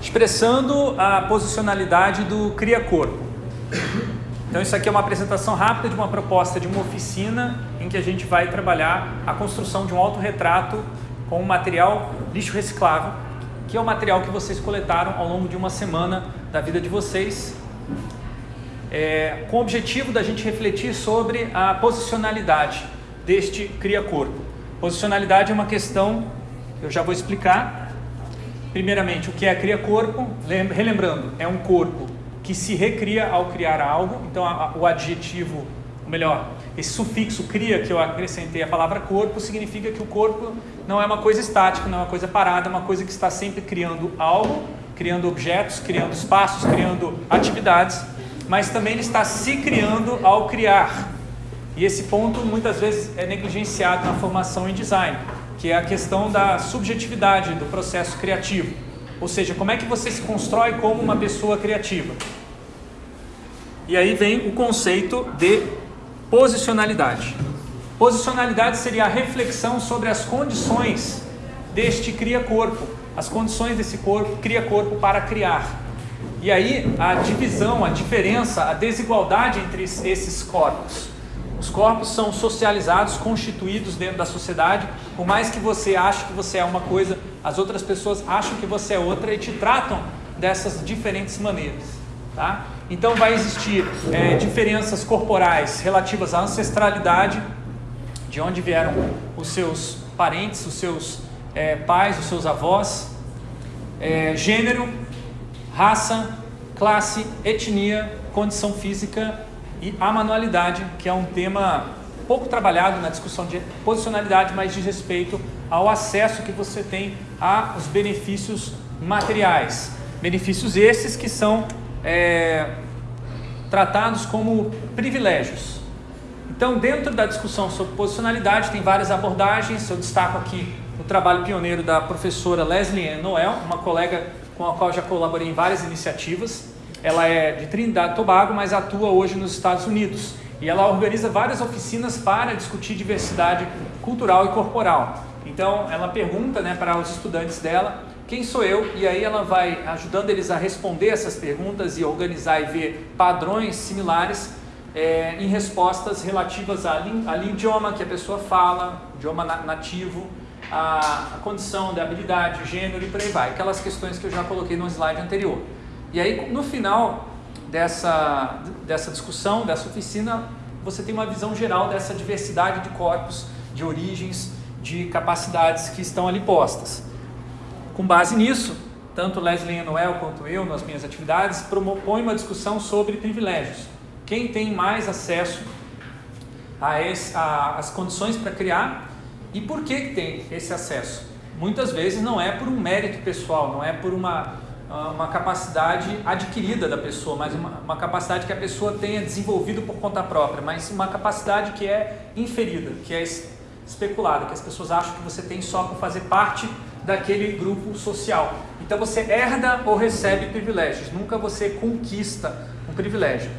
expressando a posicionalidade do cria-corpo. Então isso aqui é uma apresentação rápida de uma proposta de uma oficina em que a gente vai trabalhar a construção de um autorretrato com material lixo reciclável, que é o material que vocês coletaram ao longo de uma semana da vida de vocês, é, com o objetivo da gente refletir sobre a posicionalidade deste cria-corpo. Posicionalidade é uma questão, eu já vou explicar. Primeiramente, o que é cria-corpo? Relembrando, é um corpo que se recria ao criar algo. Então, a, o adjetivo, ou melhor, esse sufixo cria que eu acrescentei a palavra corpo significa que o corpo não é uma coisa estática, não é uma coisa parada, é uma coisa que está sempre criando algo, criando objetos, criando espaços, criando atividades, mas também ele está se criando ao criar. E esse ponto muitas vezes é negligenciado na formação em design, que é a questão da subjetividade do processo criativo. Ou seja, como é que você se constrói como uma pessoa criativa? E aí vem o conceito de posicionalidade. Posicionalidade seria a reflexão sobre as condições deste cria-corpo, as condições desse corpo, cria-corpo para criar. E aí a divisão, a diferença, a desigualdade entre esses corpos. Os corpos são socializados, constituídos dentro da sociedade. Por mais que você ache que você é uma coisa, as outras pessoas acham que você é outra e te tratam dessas diferentes maneiras. Tá? Então vai existir é, diferenças corporais relativas à ancestralidade, de onde vieram os seus parentes, os seus é, pais, os seus avós, é, gênero, raça, classe, etnia, condição física e a manualidade, que é um tema pouco trabalhado na discussão de posicionalidade, mas de respeito ao acesso que você tem aos benefícios materiais. Benefícios esses que são é, tratados como privilégios. Então, dentro da discussão sobre posicionalidade, tem várias abordagens. Eu destaco aqui o trabalho pioneiro da professora Leslie Noel, uma colega com a qual já colaborei em várias iniciativas. Ela é de Trinidad e Tobago, mas atua hoje nos Estados Unidos. E ela organiza várias oficinas para discutir diversidade cultural e corporal. Então, ela pergunta né, para os estudantes dela quem sou eu, e aí ela vai ajudando eles a responder essas perguntas e organizar e ver padrões similares é, em respostas relativas ao idioma que a pessoa fala, idioma nativo, a, a condição da habilidade, gênero e por aí vai. Aquelas questões que eu já coloquei no slide anterior. E aí, no final dessa, dessa discussão, dessa oficina, você tem uma visão geral dessa diversidade de corpos, de origens, de capacidades que estão ali postas. Com base nisso, tanto Leslie Noel quanto eu, nas minhas atividades, propõe uma discussão sobre privilégios. Quem tem mais acesso as condições para criar e por que, tem esse acesso? Muitas vezes não é por um mérito pessoal, não é por uma uma capacidade adquirida da pessoa, mas uma, uma, capacidade que a pessoa tenha desenvolvido por conta própria, mas uma capacidade que é inferida, que é especulada, que as pessoas acham que você tem só por fazer parte daquele grupo social. Então você herda ou recebe privilégios, nunca você conquista um privilégio.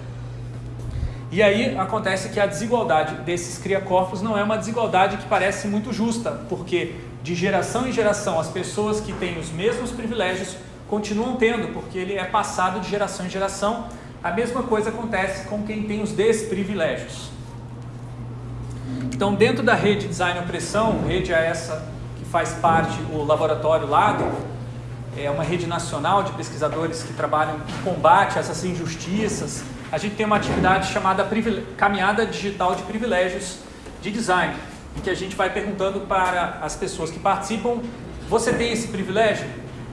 E aí acontece que a desigualdade desses cria-corpos não é uma desigualdade que parece muito justa, porque de geração em geração as pessoas que têm os mesmos privilégios continuam tendo, porque ele é passado de geração em geração. A mesma coisa acontece com quem tem os desprivilégios. Então, dentro da rede Design Opressão, rede é essa que faz parte o laboratório Lado, é uma rede nacional de pesquisadores que trabalham em combate a essas injustiças. A gente tem uma atividade chamada Caminhada Digital de Privilégios de Design, em que a gente vai perguntando para as pessoas que participam: você tem esse privilégio?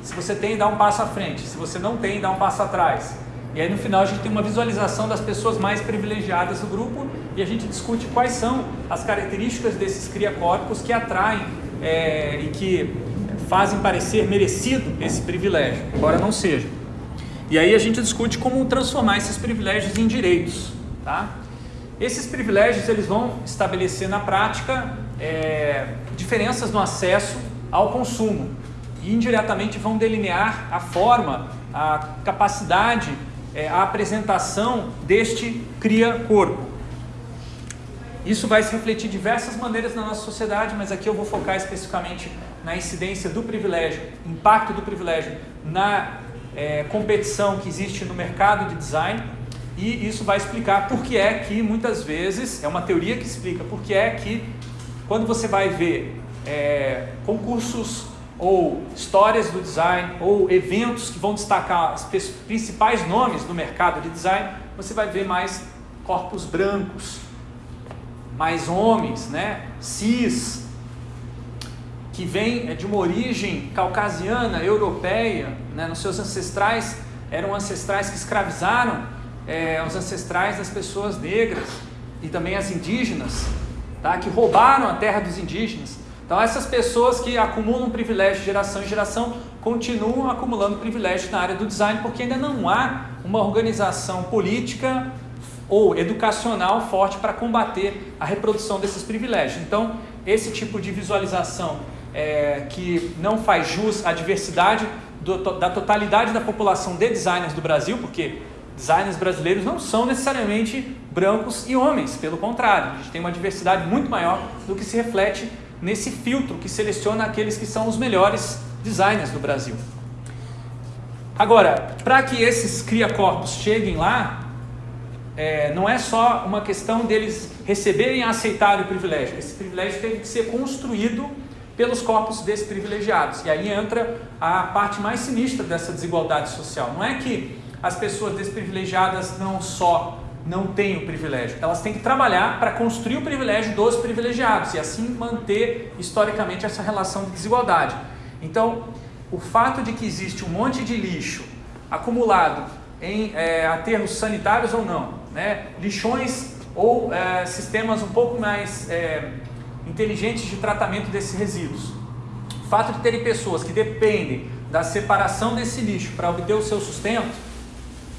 Se você tem, dá um passo à frente. Se você não tem, dá um passo atrás. E aí no final a gente tem uma visualização das pessoas mais privilegiadas do grupo e a gente discute quais são as características desses cria-corpos que atraem é, e que fazem parecer merecido esse privilégio, embora não seja. E aí a gente discute como transformar esses privilégios em direitos. Tá? Esses privilégios eles vão estabelecer na prática é, diferenças no acesso ao consumo e indiretamente vão delinear a forma, a capacidade, é, a apresentação deste cria-corpo. Isso vai se refletir de diversas maneiras na nossa sociedade, mas aqui eu vou focar especificamente na incidência do privilégio, impacto do privilégio na é, competição que existe no mercado de design e isso vai explicar por que é que muitas vezes, é uma teoria que explica por que é que quando você vai ver é, concursos ou histórias do design ou eventos que vão destacar os principais nomes do mercado de design, você vai ver mais corpos brancos, mais homens, né, cis, que vêm é, de uma origem caucasiana, europeia, né, nos seus ancestrais, eram ancestrais que escravizaram é, os ancestrais das pessoas negras e também as indígenas, tá, que roubaram a terra dos indígenas. Então essas pessoas que acumulam privilégio de geração em geração continuam acumulando privilégio na área do design porque ainda não há uma organização política ou educacional forte para combater a reprodução desses privilégios. Então esse tipo de visualização é, que não faz jus à diversidade do, da totalidade da população de designers do Brasil, porque designers brasileiros não são necessariamente brancos e homens, pelo contrário, a gente tem uma diversidade muito maior do que se reflete nesse filtro que seleciona aqueles que são os melhores designers do Brasil. Agora, para que esses cria-corpos cheguem lá, é, não é só uma questão deles receberem e aceitarem o privilégio. Esse privilégio teve que ser construído pelos corpos desprivilegiados. E aí entra a parte mais sinistra dessa desigualdade social. Não é que as pessoas desprivilegiadas não só não têm o privilégio, elas têm que trabalhar para construir o privilégio dos privilegiados e assim manter historicamente essa relação de desigualdade. Então, o fato de que existe um monte de lixo acumulado em é, aterros sanitários ou não, né, lixões ou é, sistemas um pouco mais é, inteligentes de tratamento desses resíduos. O fato de terem pessoas que dependem da separação desse lixo para obter o seu sustento,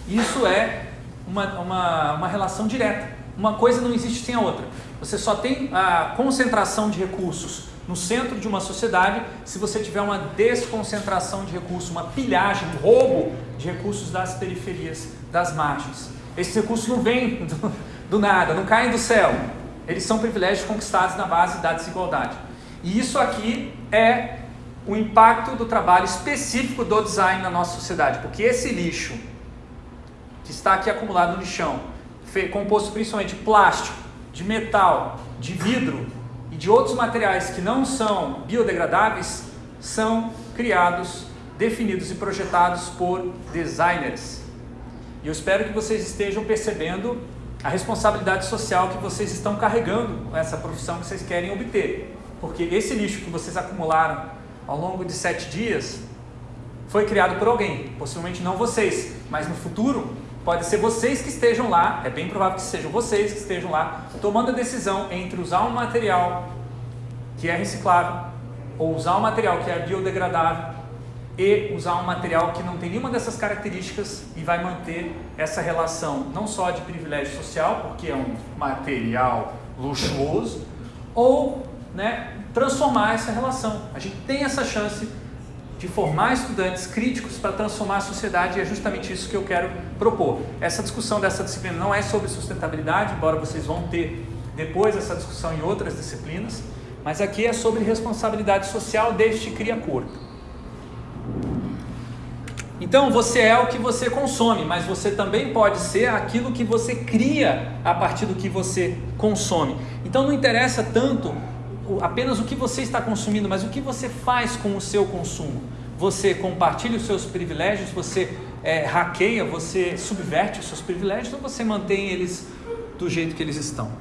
isso é uma, uma, uma relação direta. Uma coisa não existe sem a outra. Você só tem a concentração de recursos no centro de uma sociedade se você tiver uma desconcentração de recursos, uma pilhagem, um roubo de recursos das periferias, das margens. Esses recursos não vêm do, do nada, não caem do céu. Eles são privilégios conquistados na base da desigualdade. E isso aqui é o impacto do trabalho específico do design na nossa sociedade, porque esse lixo que está aqui acumulado no lixão, composto principalmente de plástico, de metal, de vidro e de outros materiais que não são biodegradáveis, são criados, definidos e projetados por designers. E eu espero que vocês estejam percebendo a responsabilidade social que vocês estão carregando com essa profissão que vocês querem obter. Porque esse lixo que vocês acumularam ao longo de sete dias foi criado por alguém, possivelmente não vocês, mas no futuro pode ser vocês que estejam lá, é bem provável que sejam vocês que estejam lá, tomando a decisão entre usar um material que é reciclável ou usar um material que é biodegradável e usar um material que não tem nenhuma dessas características e vai manter essa relação não só de privilégio social, porque é um material luxuoso, ou né, transformar essa relação. A gente tem essa chance de formar estudantes críticos para transformar a sociedade e é justamente isso que eu quero propor. Essa discussão dessa disciplina não é sobre sustentabilidade, embora vocês vão ter depois essa discussão em outras disciplinas, mas aqui é sobre responsabilidade social deste cria-corpo. Então você é o que você consome, mas você também pode ser aquilo que você cria a partir do que você consome. Então não interessa tanto apenas o que você está consumindo, mas o que você faz com o seu consumo. Você compartilha os seus privilégios, você é, hackeia, você subverte os seus privilégios ou você mantém eles do jeito que eles estão?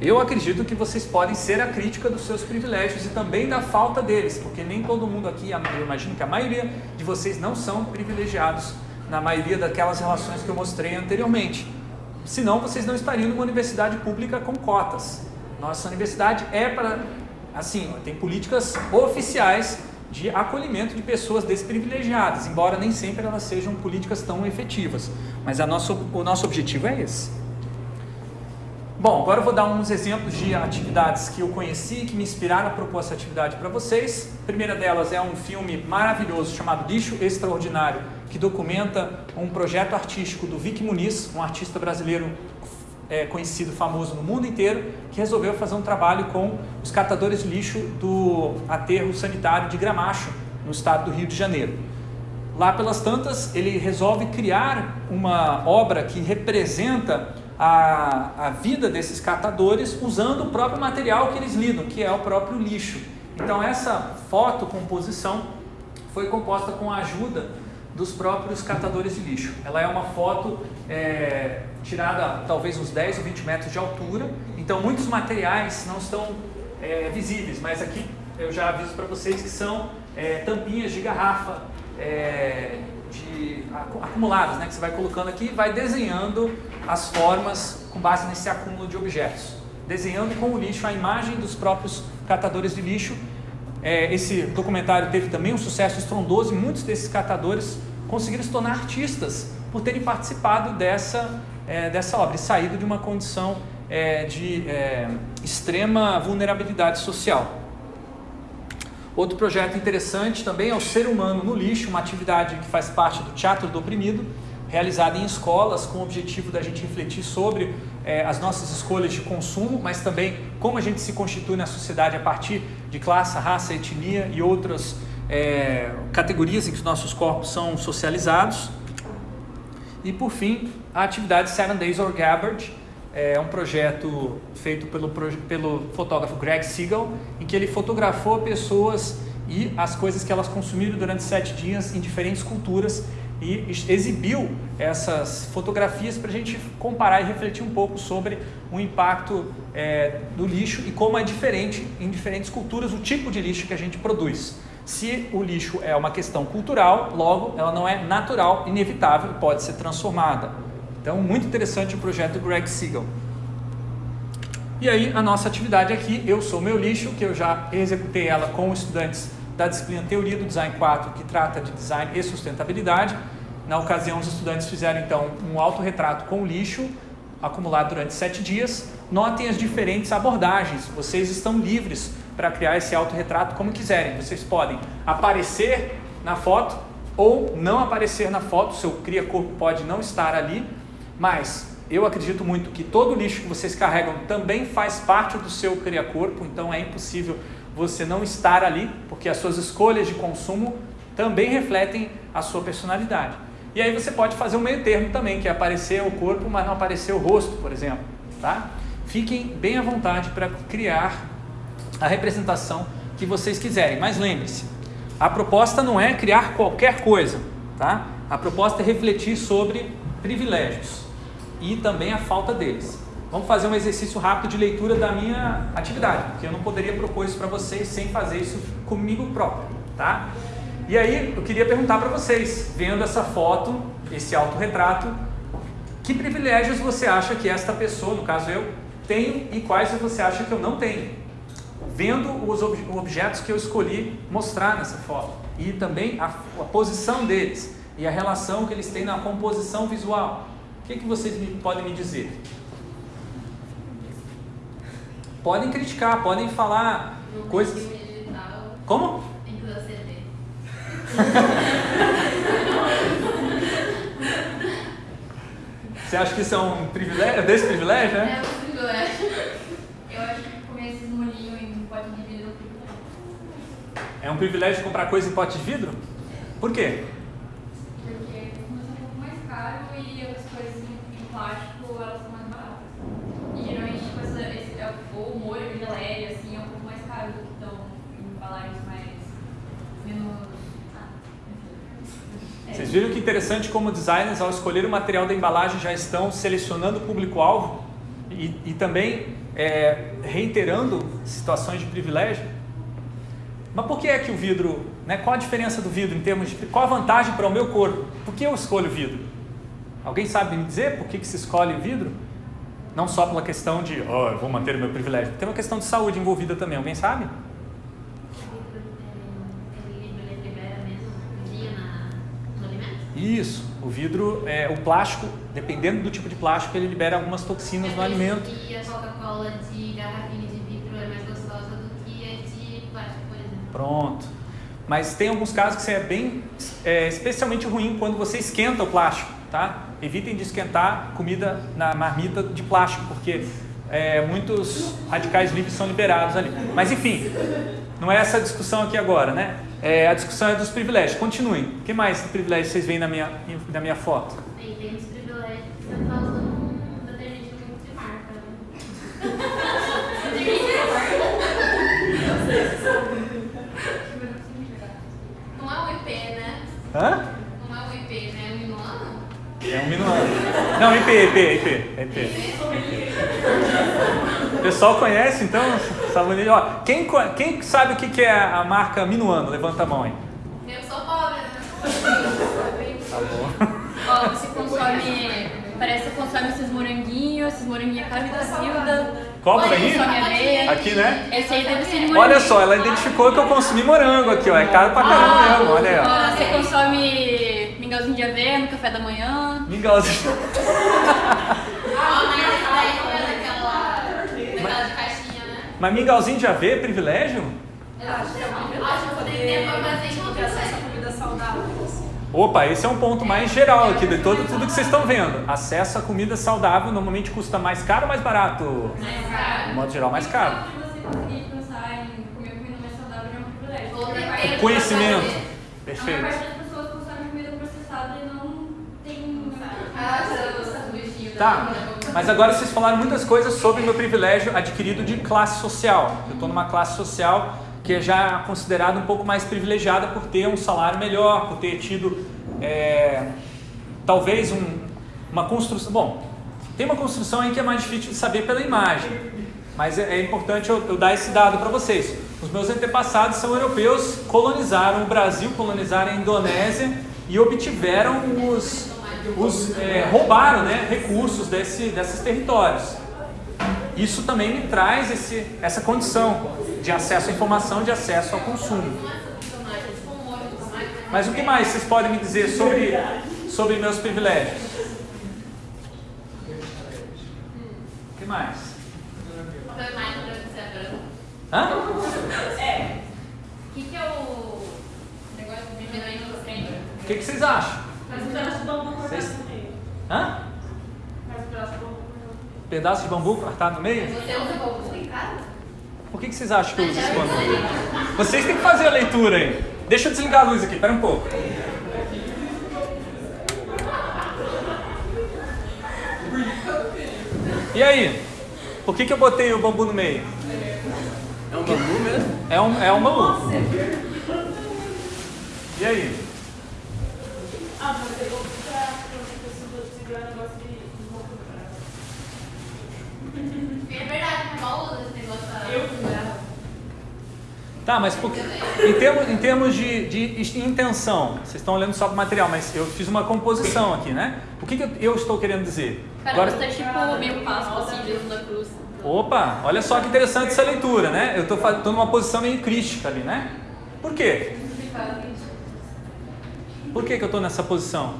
Eu acredito que vocês podem ser a crítica dos seus privilégios e também da falta deles, porque nem todo mundo aqui, eu imagino que a maioria de vocês não são privilegiados na maioria daquelas relações que eu mostrei anteriormente. Senão vocês não estariam numa universidade pública com cotas. Nossa universidade é para, assim, tem políticas oficiais de acolhimento de pessoas desprivilegiadas, embora nem sempre elas sejam políticas tão efetivas. Mas a nosso, o nosso objetivo é esse. Bom, agora eu vou dar uns exemplos de atividades que eu conheci, que me inspiraram a propor essa atividade para vocês. A primeira delas é um filme maravilhoso chamado Lixo Extraordinário, que documenta um projeto artístico do Vic Muniz, um artista brasileiro é, conhecido, famoso no mundo inteiro, que resolveu fazer um trabalho com os catadores de lixo do aterro sanitário de Gramacho, no estado do Rio de Janeiro. lá pelas tantas, ele resolve criar uma obra que representa a, a vida desses catadores usando o próprio material que eles lidam, que é o próprio lixo. Então essa fotocomposição foi composta com a ajuda dos próprios catadores de lixo. Ela é uma foto é, tirada talvez uns 10 ou 20 metros de altura, então muitos materiais não estão é, visíveis, mas aqui eu já aviso para vocês que são é, tampinhas de garrafa é, de, acumuladas, né, que você vai colocando aqui e vai desenhando as formas com base nesse acúmulo de objetos. Desenhando com o lixo a imagem dos próprios catadores de lixo. É, esse documentário teve também um sucesso estrondoso e muitos desses catadores conseguiram se tornar artistas por terem participado dessa, é, dessa obra e saído de uma condição é, de é, extrema vulnerabilidade social. Outro projeto interessante também é o Ser Humano no Lixo, uma atividade que faz parte do Teatro do Oprimido, realizada em escolas com o objetivo da gente refletir sobre é, as nossas escolhas de consumo, mas também como a gente se constitui na sociedade a partir de classe, raça, etnia e outras é, categorias em que os nossos corpos são socializados. E por fim, a atividade Seven Days or Gabbard, é um projeto feito pelo, pelo fotógrafo Greg Siegel, em que ele fotografou pessoas e as coisas que elas consumiram durante sete dias em diferentes culturas e exibiu essas fotografias para a gente comparar e refletir um pouco sobre o impacto é, do lixo e como é diferente em diferentes culturas o tipo de lixo que a gente produz. Se o lixo é uma questão cultural, logo ela não é natural, inevitável pode ser transformada. Então, muito interessante o projeto do Greg Siegel. E aí, a nossa atividade aqui, Eu Sou Meu Lixo, que eu já executei ela com estudantes da disciplina Teoria do Design 4, que trata de design e sustentabilidade. Na ocasião, os estudantes fizeram, então, um autorretrato com lixo, acumulado durante sete dias. Notem as diferentes abordagens. Vocês estão livres para criar esse autorretrato como quiserem. Vocês podem aparecer na foto ou não aparecer na foto, seu cria-corpo pode não estar ali, mas eu acredito muito que todo o lixo que vocês carregam também faz parte do seu cria-corpo, então é impossível você não estar ali, porque as suas escolhas de consumo também refletem a sua personalidade. E aí você pode fazer um meio termo também, que é aparecer o corpo, mas não aparecer o rosto, por exemplo. Tá? Fiquem bem à vontade para criar a representação que vocês quiserem, mas lembre-se, a proposta não é criar qualquer coisa, tá? A proposta é refletir sobre privilégios e também a falta deles. Vamos fazer um exercício rápido de leitura da minha atividade, porque eu não poderia propor isso para vocês sem fazer isso comigo próprio, tá? E aí eu queria perguntar para vocês, vendo essa foto, esse autorretrato, que privilégios você acha que esta pessoa, no caso eu, tem e quais você acha que eu não tenho? Vendo os ob objetos que eu escolhi mostrar nessa foto e também a, a posição deles e a relação que eles têm na composição visual que, que vocês me, podem me dizer? Podem criticar, podem falar no coisas. Digital, Como? Tem que usar CD. Você acha que isso é um privilégio, desse privilégio, né? É um privilégio. Eu acho que comer esses molinhos em pote de vidro é um privilégio. É um privilégio comprar coisa em pote de vidro? Por quê? Porque como é um pouco mais caro e as coisas em, plástico elas são mais baratas. E geralmente tipo, essa, esse, é, ou o molho de geleia assim, é um pouco mais caro do que estão em embalagens mais menos. Ah. É. Vocês viram que interessante como designers, ao escolher o material da embalagem, já estão selecionando o público-alvo e, e também é, reiterando situações de privilégio? Mas por que é que o vidro, né, qual a diferença do vidro em termos de, qual a vantagem para o meu corpo? Por que eu escolho vidro? Alguém sabe me dizer por que, que se escolhe vidro? Não só pela questão de, oh, eu vou manter o meu privilégio, tem uma questão de saúde envolvida também, alguém sabe? No? Isso, o vidro, é, o plástico, dependendo do tipo de plástico, ele libera algumas toxinas no É isso alimento. que a Coca-Cola de garrafinha de vidro é mais gostosa do que a de plástico, por exemplo. Pronto. Mas tem alguns casos que é bem, é, especialmente ruim quando você esquenta o plástico, tá? Evitem de esquentar comida na marmita de plástico, porque é, muitos radicais livres são liberados ali. Mas enfim, não é essa a discussão aqui agora, né? é, a discussão é dos privilégios. Continuem. O que mais privilégios vocês veem na minha, na minha foto? Tem, tem os privilégios que você tá usando um detergente muito de marca, né? Não é um IP, né? Hã? Não é um IP, né? É um minuano? É um minuano. Não, IP, IP, IP. IP. O pessoal conhece, então, sabonete. Ó, quem, quem sabe o que é a marca Minuano? Levanta a mão aí. Eu sou pobre, né? Tá bom. Ó, você consome. Parece que você consome esses moranguinhos, esses moranguinhos caros da Zilda. Olha, moranguinho? consome aveia. Aqui, né? Esse aí deve ser de moranguinho. Olha só, ela identificou que eu consumi morango aqui, ó. É caro pra caramba mesmo, olha aí, ó. Você consome mingauzinho de aveia no café da manhã. Mingauzinho. Ah, mas não é né? Mas mingauzinho de aveia é privilégio? Eu acho que não. Eu acho que eu poderia ter, mas tem uma acesso à comida saudável. Assim. Opa, esse é um ponto mais geral aqui de todo, tudo que vocês estão vendo. Acesso a comida saudável normalmente custa mais caro ou mais barato? De modo geral, mais caro. Se você conseguir pensar em comer comida mais saudável, é um privilégio. Vou ter A maior tempo. parte- Conhecimento. A maior Perfeito. parte das pessoas consome comida processada e não tem. Ah, o sanduichinho da Tá, mas agora vocês falaram muitas coisas sobre o meu privilégio adquirido de classe social. Eu estou numa classe social que é já considerada um pouco mais privilegiada por ter um salário melhor, por ter tido é, talvez um- uma construção. Bom, tem uma construção aí que é mais difícil de saber pela imagem, mas é, é importante eu, eu dar esse dado para vocês. Os meus antepassados são europeus, colonizaram o Brasil, colonizaram a Indonésia e obtiveram os, os é, roubaram né, recursos desse, desses territórios. Isso também me traz esse, essa condição de acesso à informação, de acesso ao consumo. Mas o que mais vocês podem me dizer sobre, sobre meus privilégios? O que mais? Você é. Hã? O que, que é o negócio de? O que, que vocês acham? Mas Vocês- no meio. Hã? Mas um pedaço de bambu cortado no meio. Pedaço de bambu cortado no meio? Você usa bambu em casa? Por que, que vocês acham que eu uso esse bambu? Vocês têm que fazer a leitura aí. Deixa eu desligar a luz aqui, pera um pouco. E aí? Por que, que eu botei o bambu no meio? É um bambu mesmo? É um, é um bambu. E aí? Ah, mas pegou pra pra você segurar o negócio de de roupa. É verdade, mas mal usa esse negócio da. Eu fui. Tá, mas por, em termos, em termos de, de intenção, vocês estão olhando só para o material, mas eu fiz uma composição aqui, né? O que, que eu, eu estou querendo dizer? Cara, você tá tipo meio passo assim, Jesus da cruz. Opa, olha só que interessante essa leitura, né? Eu estou numa posição meio crística ali, né? Por quê? Por que, que eu estou nessa posição?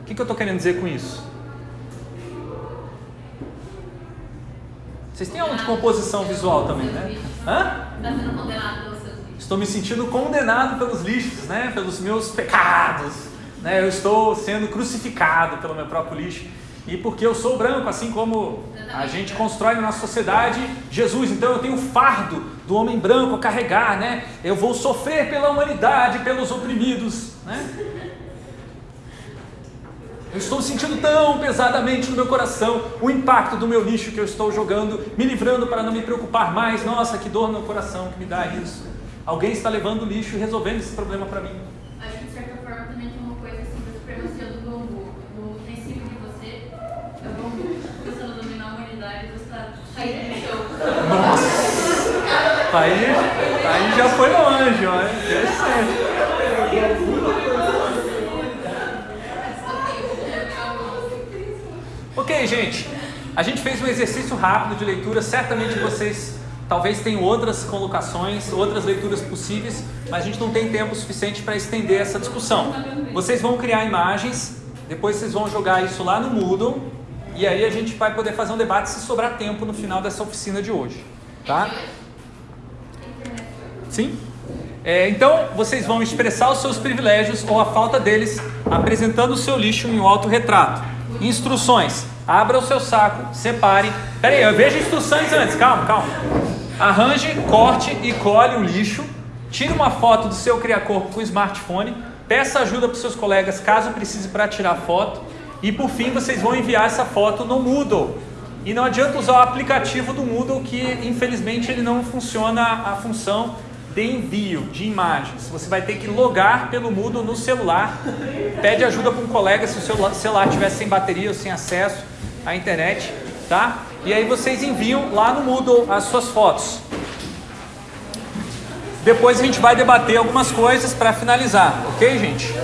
O que, que eu estou querendo dizer com isso? Vocês têm aula de composição visual também, né? Hã? Tá sendo condenado pelos seus vídeos. Estou me sentindo condenado pelos lixos, né? Pelos meus pecados, né? Eu estou sendo crucificado pelo meu próprio lixo. E porque eu sou branco, assim como a gente constrói na nossa sociedade Jesus, então eu tenho o fardo do homem branco a carregar, né? Eu vou sofrer pela humanidade, pelos oprimidos, né? Eu estou sentindo tão pesadamente no meu coração o impacto do meu lixo que eu estou jogando, me livrando para não me preocupar mais. Nossa, que dor no meu coração que me dá isso. Alguém está levando o lixo e resolvendo esse problema para mim. Acho que de certa forma também tem uma coisa assim da supremacia do bambu. O princípio de você é o bambu começando a dominar a humanidade você tá saindo do chão. Nossa! Aí, aí já foi longe, ó. Interessante. Gente. A gente fez um exercício rápido de leitura. Certamente vocês talvez tenham outras colocações, outras leituras possíveis, mas a gente não tem tempo suficiente para estender essa discussão. Vocês vão criar imagens, depois vocês vão jogar isso lá no Moodle e aí a gente vai poder fazer um debate se sobrar tempo no final dessa oficina de hoje, tá? Sim? É, então, vocês vão expressar os seus privilégios ou a falta deles, apresentando o seu lixo em um autorretrato. Instruções: abra o seu saco, separe. Pera aí, eu vejo instruções antes, calma, calma. Arranje, corte e colhe o lixo, Tire uma foto do seu criacorpo com o smartphone, peça ajuda para os seus colegas caso precise para tirar foto e por fim vocês vão enviar essa foto no Moodle. E não adianta usar o aplicativo do Moodle que infelizmente ele não funciona a função de envio de imagens. Você vai ter que logar pelo Moodle no celular. Pede ajuda para um colega se o seu celular estiver sem bateria ou sem acesso à internet, tá? E aí vocês enviam lá no Moodle as suas fotos. Depois a gente vai debater algumas coisas para finalizar, ok, gente?